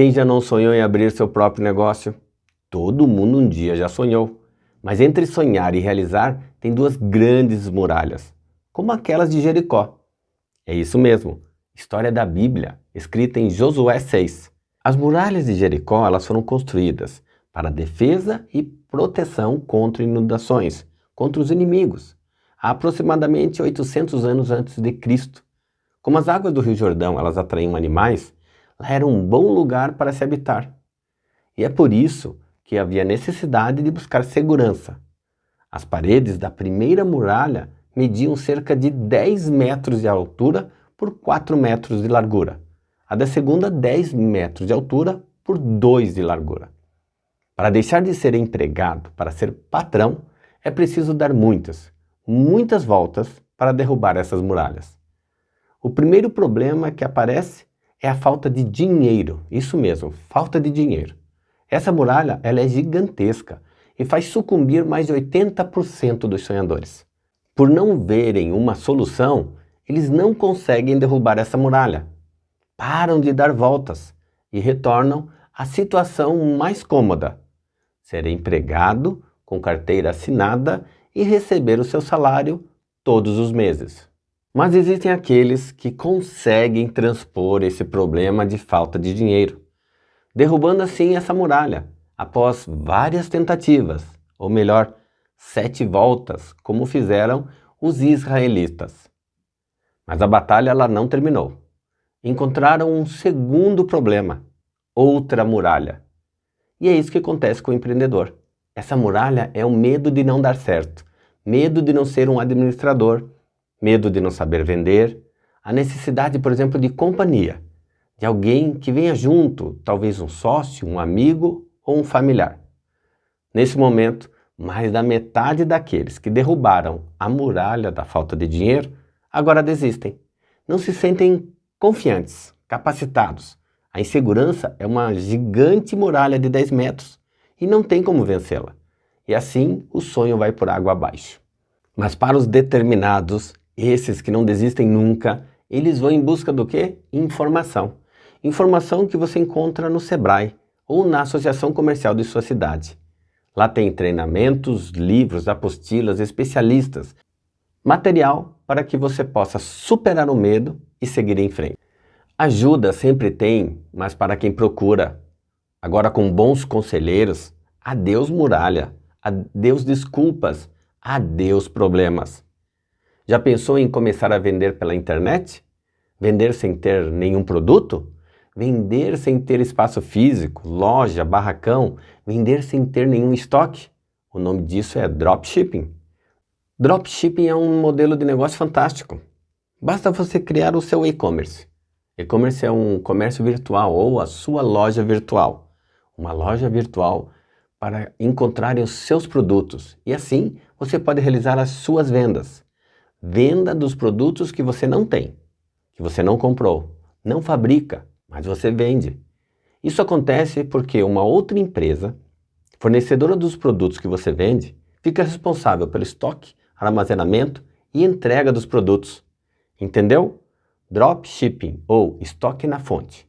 Quem já não sonhou em abrir seu próprio negócio? Todo mundo um dia já sonhou. Mas entre sonhar e realizar, tem duas grandes muralhas, como aquelas de Jericó. É isso mesmo, história da Bíblia, escrita em Josué 6. As muralhas de Jericó elas foram construídas para defesa e proteção contra inundações, contra os inimigos, há aproximadamente 800 anos antes de Cristo. Como as águas do Rio Jordão elas atraíam animais, era um bom lugar para se habitar. E é por isso que havia necessidade de buscar segurança. As paredes da primeira muralha mediam cerca de 10 metros de altura por 4 metros de largura. A da segunda, 10 metros de altura por 2 de largura. Para deixar de ser empregado para ser patrão, é preciso dar muitas, muitas voltas para derrubar essas muralhas. O primeiro problema que aparece é a falta de dinheiro. Isso mesmo, falta de dinheiro. Essa muralha ela é gigantesca e faz sucumbir mais de 80% dos sonhadores. Por não verem uma solução, eles não conseguem derrubar essa muralha. Param de dar voltas e retornam à situação mais cômoda. Ser empregado, com carteira assinada e receber o seu salário todos os meses. Mas existem aqueles que conseguem transpor esse problema de falta de dinheiro, derrubando assim essa muralha, após várias tentativas, ou melhor, sete voltas, como fizeram os israelitas. Mas a batalha ela não terminou. Encontraram um segundo problema, outra muralha. E é isso que acontece com o empreendedor. Essa muralha é o medo de não dar certo, medo de não ser um administrador, medo de não saber vender, a necessidade, por exemplo, de companhia, de alguém que venha junto, talvez um sócio, um amigo ou um familiar. Nesse momento, mais da metade daqueles que derrubaram a muralha da falta de dinheiro agora desistem. Não se sentem confiantes, capacitados. A insegurança é uma gigante muralha de 10 metros e não tem como vencê-la. E assim o sonho vai por água abaixo. Mas para os determinados, esses que não desistem nunca, eles vão em busca do quê? Informação. Informação que você encontra no Sebrae ou na associação comercial de sua cidade. Lá tem treinamentos, livros, apostilas, especialistas, material para que você possa superar o medo e seguir em frente. Ajuda sempre tem, mas para quem procura. Agora com bons conselheiros, adeus muralha, adeus desculpas, adeus problemas. Já pensou em começar a vender pela internet? Vender sem ter nenhum produto? Vender sem ter espaço físico, loja, barracão? Vender sem ter nenhum estoque? O nome disso é dropshipping. Dropshipping é um modelo de negócio fantástico. Basta você criar o seu e-commerce. E-commerce é um comércio virtual ou a sua loja virtual. Uma loja virtual para encontrar os seus produtos e assim você pode realizar as suas vendas. Venda dos produtos que você não tem, que você não comprou, não fabrica, mas você vende. Isso acontece porque uma outra empresa, fornecedora dos produtos que você vende, fica responsável pelo estoque, armazenamento e entrega dos produtos. Entendeu? Dropshipping, ou estoque na fonte,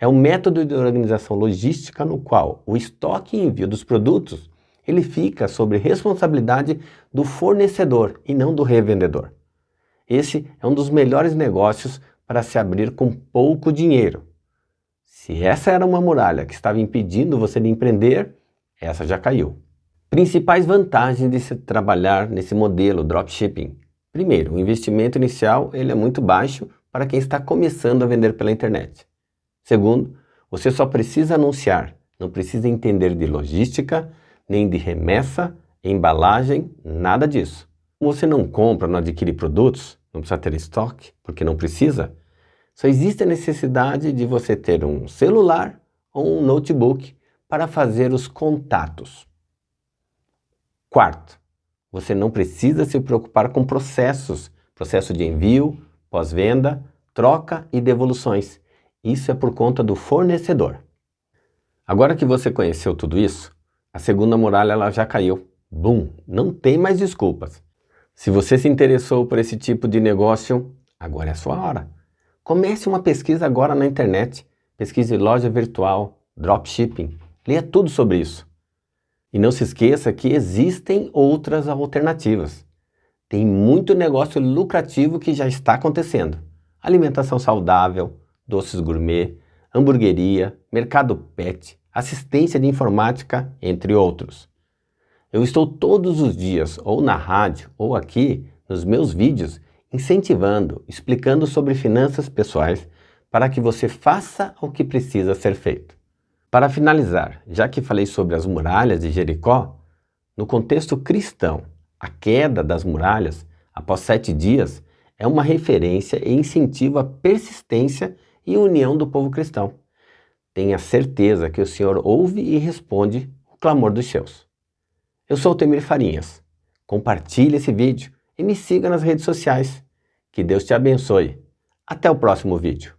é um método de organização logística no qual o estoque e envio dos produtos ele fica sob responsabilidade do fornecedor e não do revendedor. Esse é um dos melhores negócios para se abrir com pouco dinheiro. Se essa era uma muralha que estava impedindo você de empreender, essa já caiu. Principais vantagens de se trabalhar nesse modelo dropshipping. Primeiro, o investimento inicial ele é muito baixo para quem está começando a vender pela internet. Segundo, você só precisa anunciar, não precisa entender de logística, nem de remessa, embalagem, nada disso. Você não compra, não adquire produtos, não precisa ter estoque, porque não precisa. Só existe a necessidade de você ter um celular ou um notebook para fazer os contatos. Quarto, você não precisa se preocupar com processos, processo de envio, pós-venda, troca e devoluções. Isso é por conta do fornecedor. Agora que você conheceu tudo isso, a segunda muralha ela já caiu. Bum! Não tem mais desculpas. Se você se interessou por esse tipo de negócio, agora é a sua hora. Comece uma pesquisa agora na internet. pesquise loja virtual, dropshipping, leia tudo sobre isso. E não se esqueça que existem outras alternativas. Tem muito negócio lucrativo que já está acontecendo. Alimentação saudável, doces gourmet, hamburgueria, mercado pet, assistência de informática, entre outros. Eu estou todos os dias, ou na rádio, ou aqui, nos meus vídeos, incentivando, explicando sobre finanças pessoais para que você faça o que precisa ser feito. Para finalizar, já que falei sobre as muralhas de Jericó, no contexto cristão, a queda das muralhas após sete dias é uma referência e incentivo à persistência e união do povo cristão. Tenha certeza que o Senhor ouve e responde o clamor dos seus. Eu sou o Temir Farinhas. Compartilhe esse vídeo e me siga nas redes sociais. Que Deus te abençoe. Até o próximo vídeo.